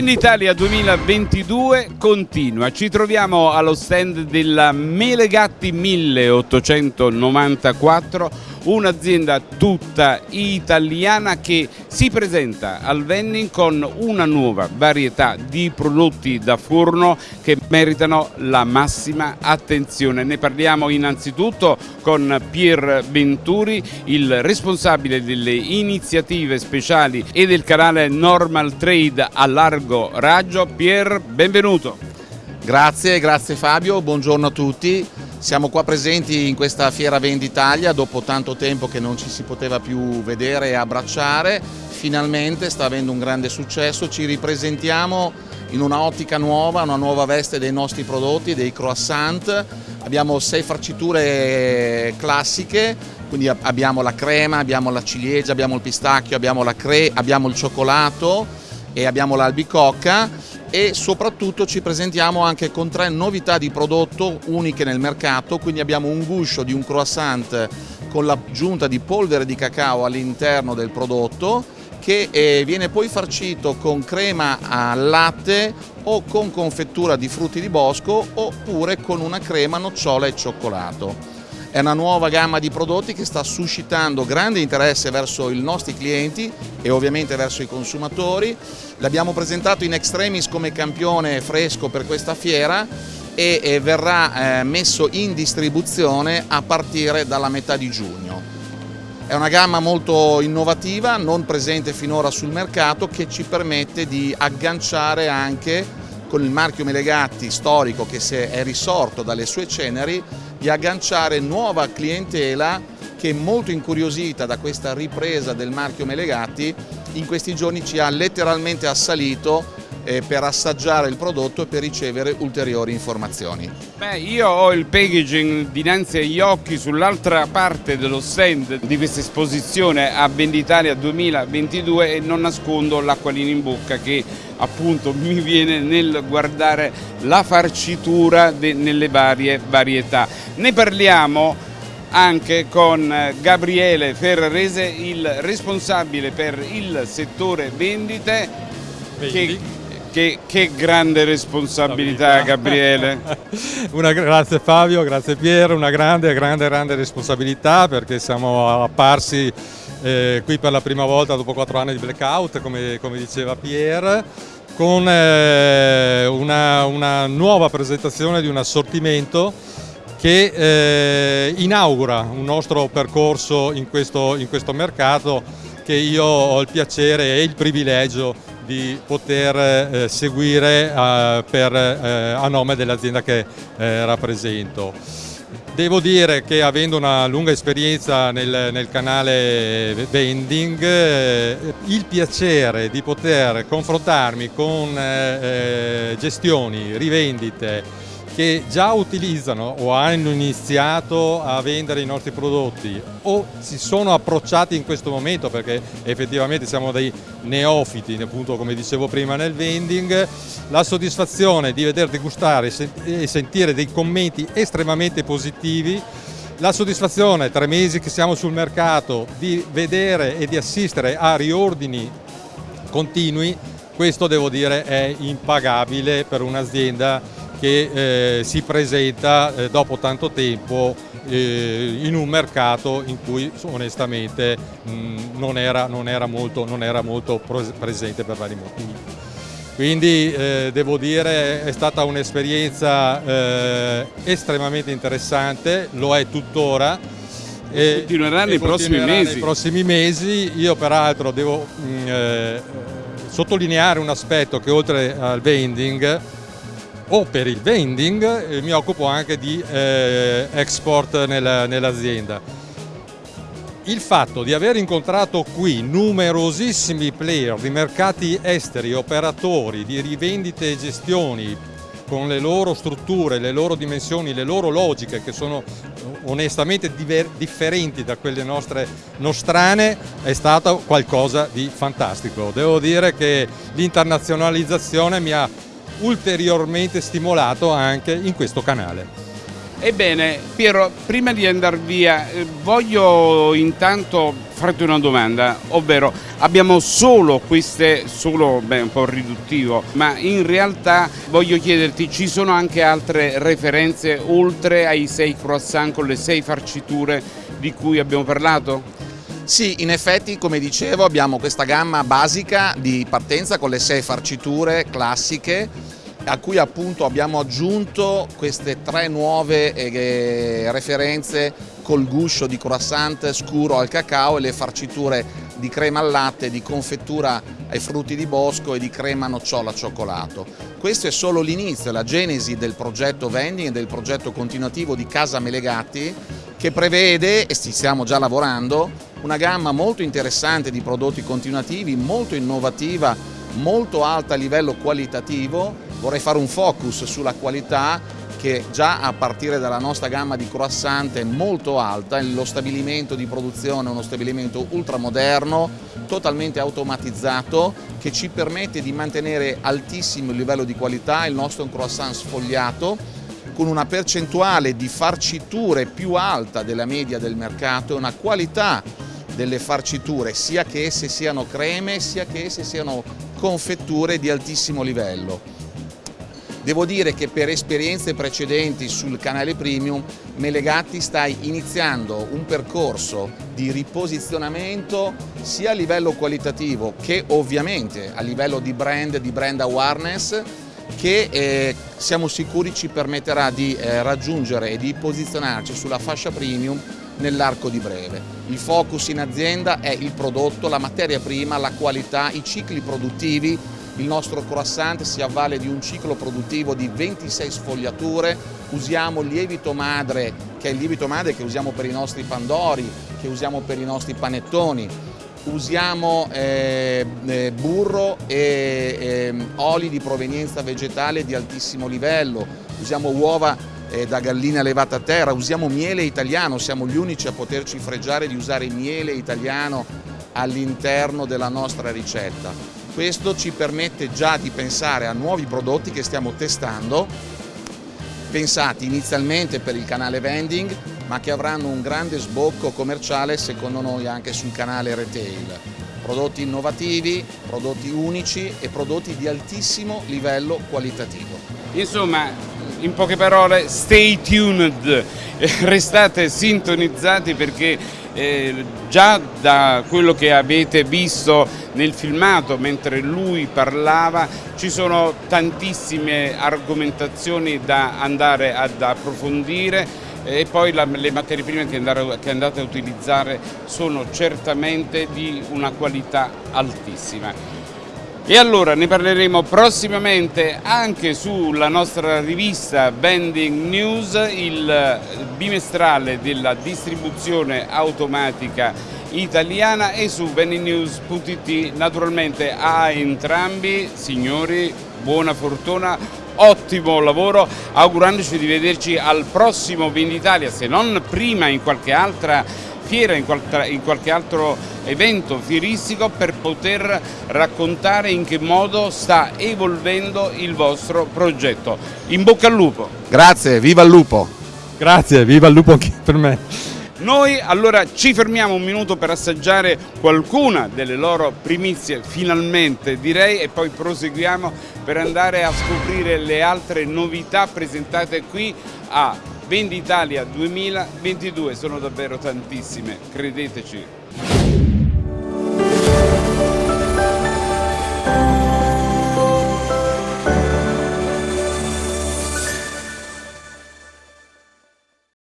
Venditalia 2022 continua, ci troviamo allo stand della Melegatti 1894 un'azienda tutta italiana che si presenta al vending con una nuova varietà di prodotti da forno che meritano la massima attenzione. Ne parliamo innanzitutto con Pier Venturi, il responsabile delle iniziative speciali e del canale Normal Trade a largo raggio. Pier, benvenuto. Grazie, grazie Fabio, buongiorno a tutti. Siamo qua presenti in questa fiera Venditalia dopo tanto tempo che non ci si poteva più vedere e abbracciare, finalmente sta avendo un grande successo, ci ripresentiamo in una ottica nuova, una nuova veste dei nostri prodotti, dei croissant, abbiamo sei farciture classiche, quindi abbiamo la crema, abbiamo la ciliegia, abbiamo il pistacchio, abbiamo, la cre abbiamo il cioccolato e abbiamo l'albicocca e soprattutto ci presentiamo anche con tre novità di prodotto uniche nel mercato, quindi abbiamo un guscio di un croissant con l'aggiunta di polvere di cacao all'interno del prodotto che eh, viene poi farcito con crema al latte o con confettura di frutti di bosco oppure con una crema nocciola e cioccolato. È una nuova gamma di prodotti che sta suscitando grande interesse verso i nostri clienti e ovviamente verso i consumatori. L'abbiamo presentato in extremis come campione fresco per questa fiera e verrà eh, messo in distribuzione a partire dalla metà di giugno. È una gamma molto innovativa, non presente finora sul mercato, che ci permette di agganciare anche con il marchio Melegatti storico che è risorto dalle sue ceneri di agganciare nuova clientela che è molto incuriosita da questa ripresa del marchio Melegatti in questi giorni ci ha letteralmente assalito per assaggiare il prodotto e per ricevere ulteriori informazioni. Beh, io ho il packaging dinanzi agli occhi sull'altra parte dello stand di questa esposizione a Venditalia 2022 e non nascondo l'acquolina in bocca che appunto mi viene nel guardare la farcitura nelle varie varietà. Ne parliamo anche con Gabriele Ferrarese, il responsabile per il settore vendite che che, che, grande responsabilità Gabriele. una, grazie Fabio, grazie Piero, una grande, grande, grande responsabilità perché siamo apparsi eh, qui per la prima volta dopo quattro anni di blackout, come, come diceva Pier, con eh, una, una, nuova presentazione di un assortimento che eh, inaugura un nostro percorso in questo, in questo mercato che io ho il piacere e il privilegio di poter eh, seguire eh, per, eh, a nome dell'azienda che rappresento. Devo dire che avendo una lunga esperienza nel, nel canale vending, eh, il piacere di poter confrontarmi con eh, gestioni, rivendite, che già utilizzano o hanno iniziato a vendere i nostri prodotti o si sono approcciati in questo momento perché effettivamente siamo dei neofiti, appunto come dicevo prima nel vending, la soddisfazione di veder degustare e sentire dei commenti estremamente positivi la soddisfazione, tre mesi che siamo sul mercato, di vedere e di assistere a riordini continui, questo devo dire è impagabile per un'azienda che eh, si presenta eh, dopo tanto tempo eh, in un mercato in cui onestamente mh, non, era, non, era molto, non, era, molto, presente per vari motivi. Quindi eh, devo dire è stata un'esperienza eh, estremamente interessante, lo è tuttora. E continuerà nei prossimi mesi. Nei prossimi mesi. Io peraltro devo mh, eh, sottolineare un aspetto che oltre al vending o per il vending eh, mi occupo anche di eh, export nel, nell'azienda. Il fatto di aver incontrato qui numerosissimi player di mercati esteri, operatori di rivendite e gestioni con le loro strutture, le loro dimensioni, le loro logiche che sono onestamente differenti da quelle nostre nostrane è stato qualcosa di fantastico. Devo dire che l'internazionalizzazione mi ha ulteriormente stimolato anche in questo canale. Ebbene, Piero, prima di andare via, eh, voglio intanto farti una domanda, ovvero abbiamo solo queste, solo, beh, un po' riduttivo, ma in realtà voglio chiederti, ci sono anche altre referenze oltre ai sei croissant con le sei farciture di cui abbiamo parlato? Sì, in effetti, come dicevo, abbiamo questa gamma basica di partenza con le sei farciture classiche a cui appunto abbiamo aggiunto queste tre nuove eh, referenze col guscio di croissant scuro al cacao e le farciture di crema al latte, di confettura ai frutti di bosco e di crema nocciola cioccolato. Questo è solo l'inizio, la genesi del progetto vending e del progetto continuativo di Casa Melegatti che prevede, e ci stiamo già lavorando, una gamma molto interessante di prodotti continuativi, molto innovativa, molto alta a livello qualitativo. Vorrei fare un focus sulla qualità che già a partire dalla nostra gamma di croissant è molto alta, lo stabilimento di produzione è uno stabilimento ultramoderno, totalmente automatizzato, che ci permette di mantenere altissimo il livello di qualità, il nostro è un croissant sfogliato, con una percentuale di farciture più alta della media del mercato una qualità delle farciture, sia che esse siano creme, sia che esse siano confetture di altissimo livello. Devo dire che per esperienze precedenti sul canale Premium Melegatti sta iniziando un percorso di riposizionamento sia a livello qualitativo che ovviamente a livello di brand, di brand awareness che eh, siamo sicuri ci permetterà di eh, raggiungere e di posizionarci sulla fascia premium nell'arco di breve. Il focus in azienda è il prodotto, la materia prima, la qualità, i cicli produttivi. Il nostro croissant si avvale di un ciclo produttivo di 26 sfogliature, usiamo lievito madre, che è il lievito madre che usiamo per i nostri pandori, che usiamo per i nostri panettoni, usiamo eh, eh, burro e eh, oli di provenienza vegetale di altissimo livello, usiamo uova eh, da gallina levata a terra, usiamo miele italiano, siamo gli unici a poterci fregiare di usare miele italiano all'interno della nostra ricetta. Questo ci permette già di pensare a nuovi prodotti che stiamo testando, pensati inizialmente per il canale vending, ma che avranno un grande sbocco commerciale secondo noi anche sul canale retail. Prodotti innovativi, prodotti unici e prodotti di altissimo livello qualitativo. Insomma, in poche parole, stay tuned, restate sintonizzati perché eh, già da quello che avete visto nel filmato mentre lui parlava ci sono tantissime argomentazioni da andare ad approfondire e poi la, le materie prime che andate, che andate a utilizzare sono certamente di una qualità altissima. E allora ne parleremo prossimamente anche sulla nostra rivista Vending News, il bimestrale della distribuzione automatica italiana e su vendingnews.it. Naturalmente a entrambi, signori, buona fortuna, ottimo lavoro, augurandoci di vederci al prossimo Venditalia, se non prima in qualche altra fiera, in qualche, in qualche altro evento fieristico per poter raccontare in che modo sta evolvendo il vostro progetto. In bocca al lupo! Grazie, viva il lupo! Grazie, viva il lupo anche per me! Noi allora ci fermiamo un minuto per assaggiare qualcuna delle loro primizie, finalmente direi, e poi proseguiamo per andare a scoprire le altre novità presentate qui a Venditalia 2022 sono davvero tantissime, credeteci.